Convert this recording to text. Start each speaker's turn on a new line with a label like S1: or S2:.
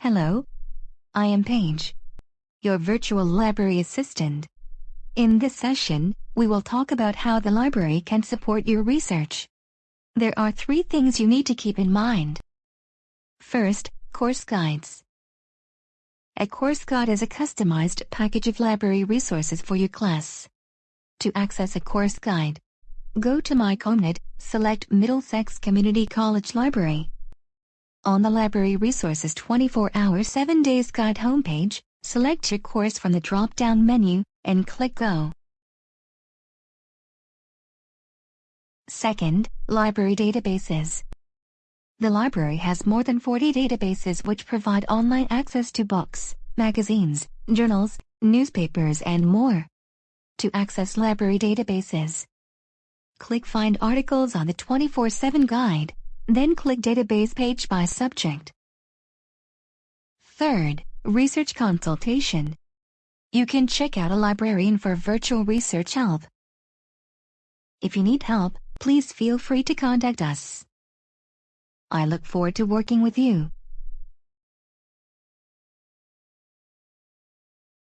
S1: Hello. I am Paige, your virtual library assistant. In this session, we will talk about how the library can support your research. There are three things you need to keep in mind. First, course guides. A course guide is a customized package of library resources for your class. To access a course guide, go to myCommNet, select Middlesex Community College Library. On the Library Resources 24-hour 7 days guide homepage, select your course from the drop-down menu and click Go. Second, library databases. The library has more than 40 databases which provide online access to books, magazines, journals, newspapers and more. To access library databases, click Find Articles on the 24-7 guide. Then click Database page by subject. Third, Research Consultation. You can check out a librarian for virtual research help. If you need help, please feel free to contact us. I look forward to working with you.